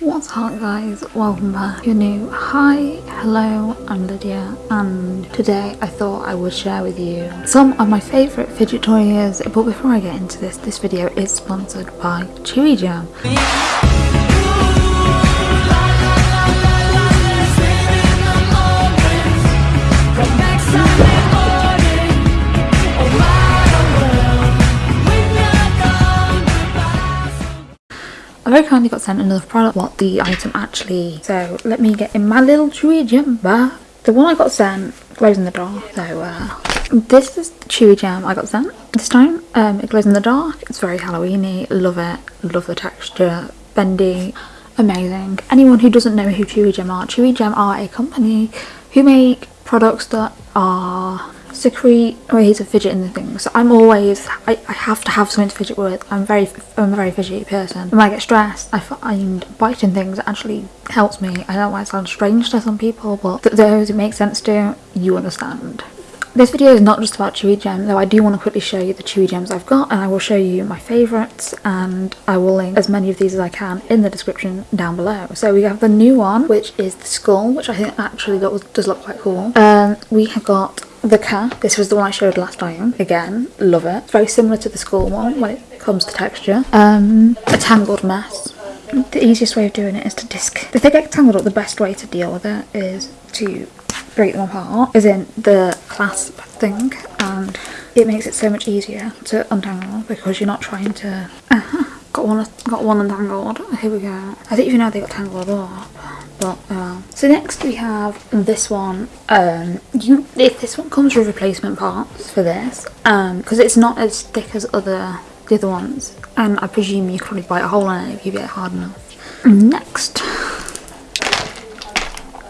What's up guys, welcome back. You're new, hi, hello, I'm Lydia and today I thought I would share with you some of my favourite fidget toys but before I get into this, this video is sponsored by Chewigem. I very kindly got sent another product what the item actually so let me get in my little Chewigem. The one I got sent glows in the dark so uh, this is the Chewigem I got sent this time. Um, it glows in the dark, it's very Halloweeny, love it, love the texture, bendy, amazing. Anyone who doesn't know who Chewigem are, Chewigem are a company who make products that are secrete ways of fidgeting the things. So I'm always, I, I have to have something to fidget with. I'm very, I'm a very fidgety person. When I get stressed, I find biting things actually helps me. I know it might sound strange to some people, but th those it makes sense to, you understand. This video is not just about Chewigem, though I do want to quickly show you the Chewigems I've got and I will show you my favourites and I will link as many of these as I can in the description down below. So we have the new one, which is the skull, which I think actually does look quite cool. Um, we have got the cat. This was the one I showed last time. Again, love it. It's very similar to the school one when it comes to texture. Um, a tangled mess. The easiest way of doing it is to disc. If they get tangled up, the best way to deal with it is to break them apart, as in the clasp thing, and it makes it so much easier to untangle because you're not trying to. Uh -huh. Got one, got one untangled. Here we go. I don't even know they got tangled up but uh, so next we have this one um you if this one comes with replacement parts for this um because it's not as thick as other the other ones and i presume you could probably bite a hole in it if you get it hard enough next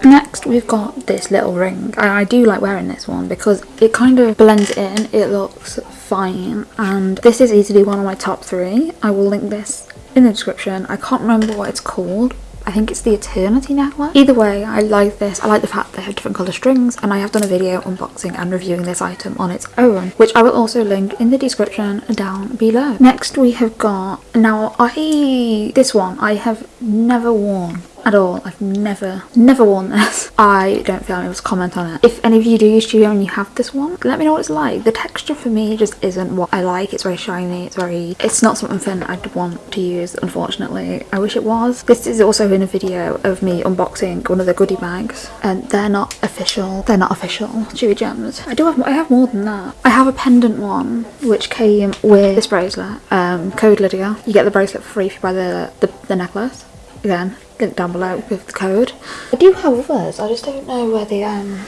Next we've got this little ring. I, I do like wearing this one because it kind of blends in, it looks fine and this is easily one of my top three. I will link this in the description. I can't remember what it's called I think it's the Eternity necklace. Either way, I like this. I like the fact they have different colour strings and I have done a video unboxing and reviewing this item on its own, which I will also link in the description down below. Next we have got, now I, this one I have never worn at all. I've never, never worn this. I don't feel I'm able to comment on it. If any of you do use Studio and you have this one, let me know what it's like. The texture for me just isn't what I like. It's very shiny. It's very, it's not something I'd want to use, unfortunately. I wish it was. This is also in a video of me unboxing one of the goodie bags and they're not official. They're not official Chewigems. I do have, I have more than that. I have a pendant one which came with this bracelet. Um, code Lydia. You get the bracelet for free if you buy the, the, the necklace. Again, link down below with the code. I do have others, I just don't know where they um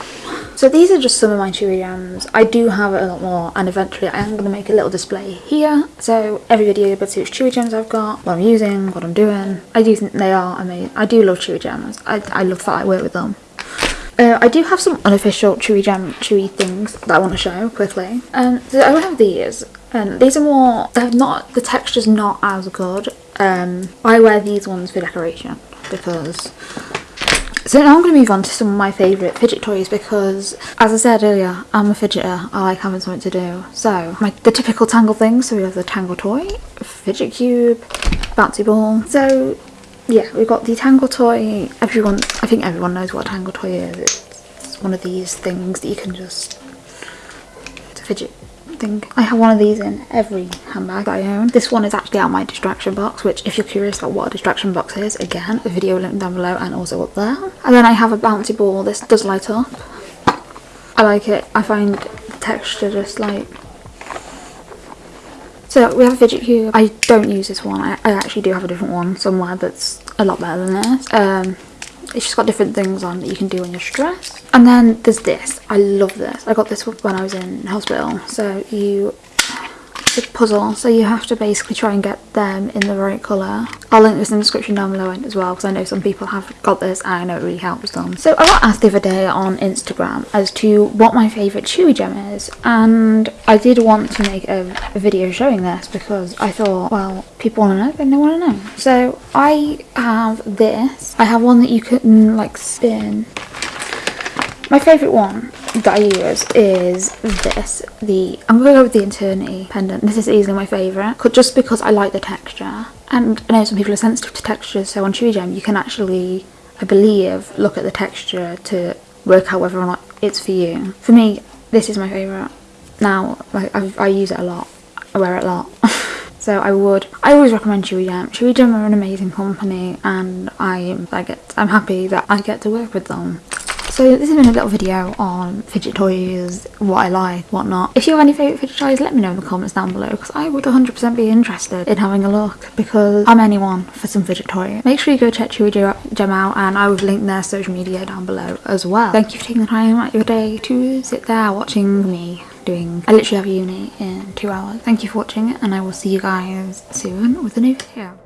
so these are just some of my Chewigems. I do have a lot more and eventually I am going to make a little display here. So every video but which Chewigems I've got, what I'm using, what I'm doing. I do think they are amazing. I do love Chewigems. I, I love that I work with them. Uh, I do have some unofficial Chewigem chewy things that I want to show quickly. Um, so I have these and these are more, they're not, the texture's not as good. Um, I wear these ones for decoration because so now I'm going to move on to some of my favourite fidget toys because, as I said earlier, I'm a fidgeter. I like having something to do. So, my, the typical Tangle things. So we have the Tangle toy, fidget cube, bouncy ball. So, yeah, we've got the Tangle toy. Everyone, I think everyone knows what a Tangle toy is. It's one of these things that you can just fidget I have one of these in every handbag I own. This one is actually out my distraction box, which if you're curious about what a distraction box is, again, the video link down below and also up there. And then I have a bouncy ball. This does light up. I like it. I find the texture just like... So we have a fidget cube. I don't use this one. I, I actually do have a different one somewhere that's a lot better than this. Um, it's just got different things on that you can do when you're stressed. And then there's this. I love this. I got this when I was in hospital. So you it's a puzzle so you have to basically try and get them in the right colour. I'll link this in the description down below as well because I know some people have got this and I know it really helps them. So I got asked the other day on Instagram as to what my favourite Chewigem is and I did want to make a, video showing this because I thought well people want to know then they want to know. So I have this. I have one that you can like spin. My favourite one that I use is this. The I'm going to go with the Eternity pendant. This is easily my favourite just because I like the texture And I know some people are sensitive to textures, so on Chewigem you can actually, I believe, look at the texture to work out whether or not it's for you. For me, this is my favourite. Now, like, I, I use it a lot. I wear it a lot. so I would, I always recommend Chewigem. Chewy Gem are an amazing company and I, I get, I'm happy that I get to work with them. So this has been a little video on fidget toys, what I like, what not. If you have any favourite fidget toys, let me know in the comments down below because I would 100% be interested in having a look because I'm anyone for some fidget toy. Make sure you go check Chewy Gem out and I will link their social media down below as well. Thank you for taking the time out of your day to sit there watching me doing, I literally have uni in two hours. Thank you for watching and I will see you guys soon with a new video.